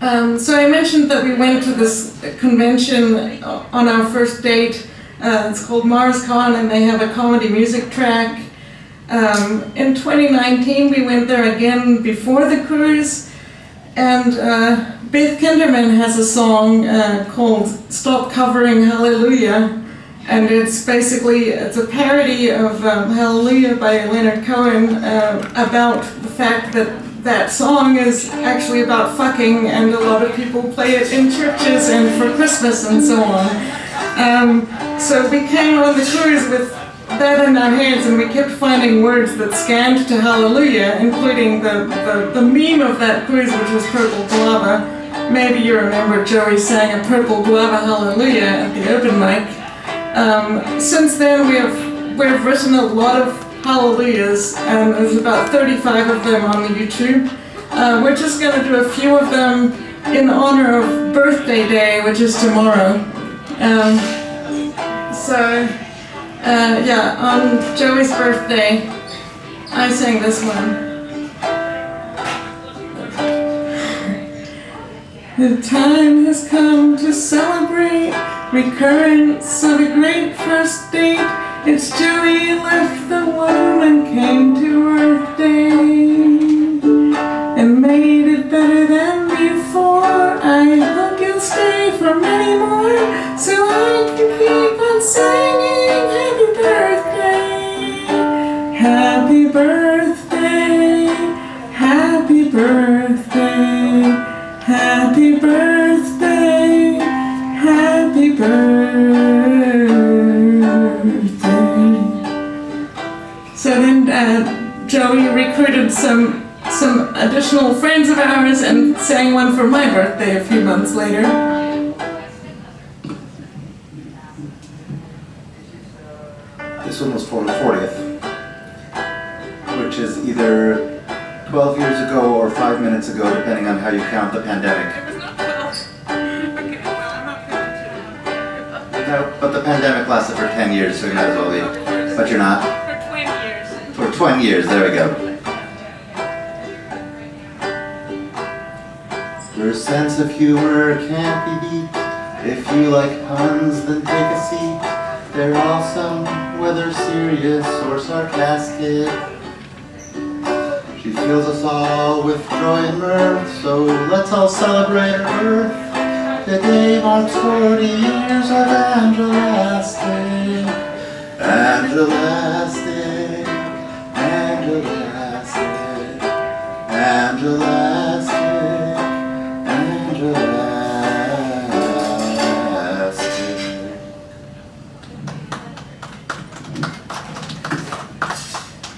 Um, so I mentioned that we went to this convention on our first date. Uh, it's called MarsCon, and they have a comedy music track. Um, in 2019, we went there again before the cruise, and uh, Beth Kinderman has a song uh, called "Stop Covering Hallelujah," and it's basically it's a parody of um, Hallelujah by Leonard Cohen uh, about the fact that that song is actually about fucking and a lot of people play it in churches and for Christmas and so on. Um, so we came on the cruise with that in our hands and we kept finding words that scanned to hallelujah, including the, the, the meme of that cruise which was Purple Guava. Maybe you remember Joey sang a Purple Guava Hallelujah at the open mic. Um, since then we have, we've written a lot of hallelujahs, and there's about 35 of them on the YouTube. Uh, we're just going to do a few of them in honor of birthday day, which is tomorrow. Um, so, uh, yeah, on Joey's birthday, I sang this one. The time has come to celebrate recurrence of a great first date. It's Joey left the womb and came to Earth Day. And made it better than before. I hope you'll stay for many more so I can keep on singing Happy birthday, happy birthday, happy birthday, happy birthday, So then uh, Joey recruited some some additional friends of ours and sang one for my birthday a few months later. This one was for the 40th, which is either 12 years ago or 5 minutes ago, depending on how you count the pandemic. No, but the pandemic lasted for 10 years, so you might as well be. But you're not. For 20 years, there we go. Your sense of humor can't be beat. If you like puns, then take a seat. They're awesome, whether serious or sarcastic. She fills us all with joy and mirth, so let's all celebrate her birth. Today marks 40 years of. Angelastic, Angela.